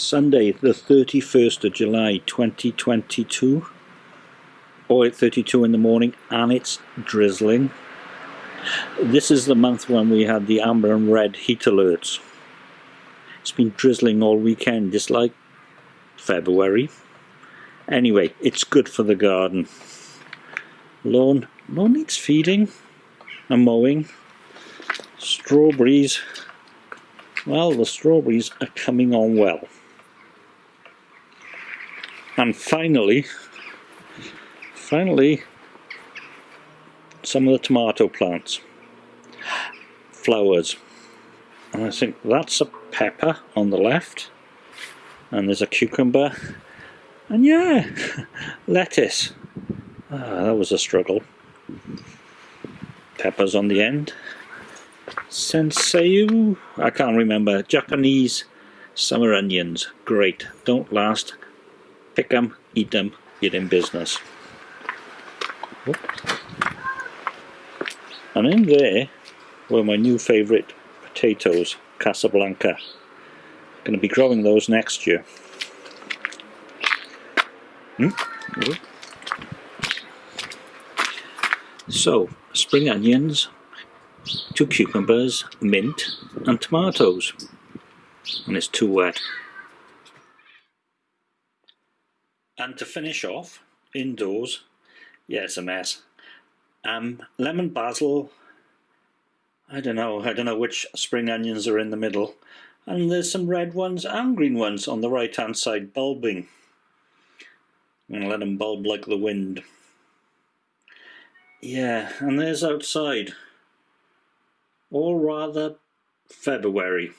Sunday the 31st of July 2022 or at 32 in the morning and it's drizzling. This is the month when we had the amber and red heat alerts. It's been drizzling all weekend just like February. Anyway it's good for the garden. Lawn lawn needs feeding and mowing. Strawberries well the strawberries are coming on well and finally finally some of the tomato plants. Flowers. And I think that's a pepper on the left and there's a cucumber and yeah lettuce. Ah, that was a struggle. Peppers on the end. Sensei I can't remember. Japanese summer onions. Great. Don't last pick them, eat them, get in business. And in there were my new favourite potatoes, Casablanca. Going to be growing those next year. So, spring onions, two cucumbers, mint and tomatoes. And it's too wet. And to finish off, indoors, yeah, it's a mess. Um, lemon basil, I don't know, I don't know which spring onions are in the middle. And there's some red ones and green ones on the right hand side bulbing. I'm going to let them bulb like the wind. Yeah, and there's outside. All rather February.